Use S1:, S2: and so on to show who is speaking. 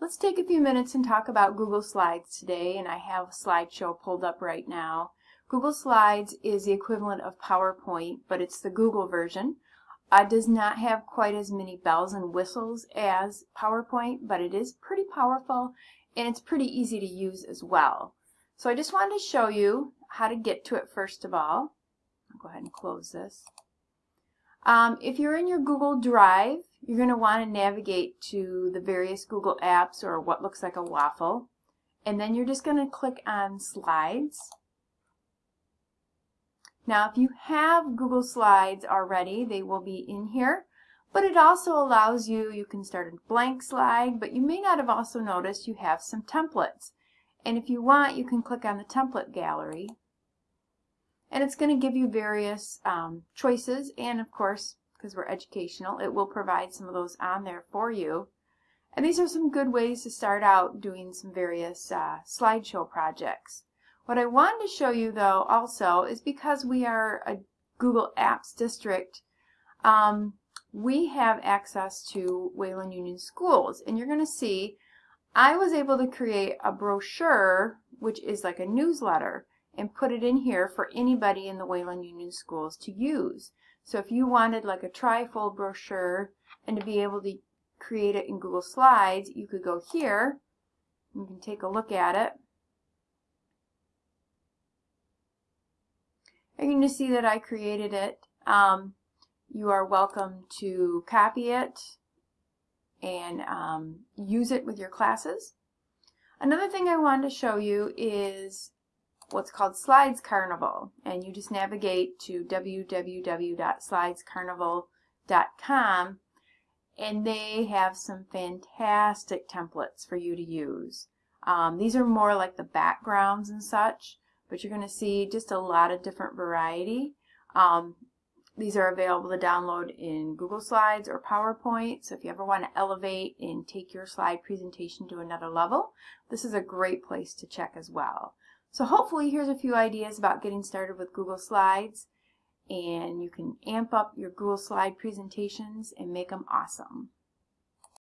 S1: Let's take a few minutes and talk about Google Slides today, and I have a slideshow pulled up right now. Google Slides is the equivalent of PowerPoint, but it's the Google version. Uh, it does not have quite as many bells and whistles as PowerPoint, but it is pretty powerful and it's pretty easy to use as well. So I just wanted to show you how to get to it first of all. I'll go ahead and close this. Um, if you're in your Google Drive, you're going to want to navigate to the various Google apps or what looks like a waffle. And then you're just going to click on Slides. Now if you have Google Slides already, they will be in here. But it also allows you, you can start a blank slide, but you may not have also noticed you have some templates. And if you want, you can click on the template gallery and it's going to give you various um, choices and of course because we're educational it will provide some of those on there for you. And these are some good ways to start out doing some various uh, slideshow projects. What I wanted to show you though also is because we are a Google Apps district um, we have access to Wayland Union Schools. And you're going to see I was able to create a brochure which is like a newsletter and put it in here for anybody in the Wayland Union Schools to use. So if you wanted like a trifold brochure and to be able to create it in Google Slides, you could go here. You can take a look at it. You're going to see that I created it. Um, you are welcome to copy it and um, use it with your classes. Another thing I wanted to show you is what's called Slides Carnival and you just navigate to www.slidescarnival.com and they have some fantastic templates for you to use. Um, these are more like the backgrounds and such, but you're going to see just a lot of different variety. Um, these are available to download in Google Slides or PowerPoint, so if you ever want to elevate and take your slide presentation to another level, this is a great place to check as well. So hopefully here's a few ideas about getting started with Google Slides and you can amp up your Google Slide presentations and make them awesome.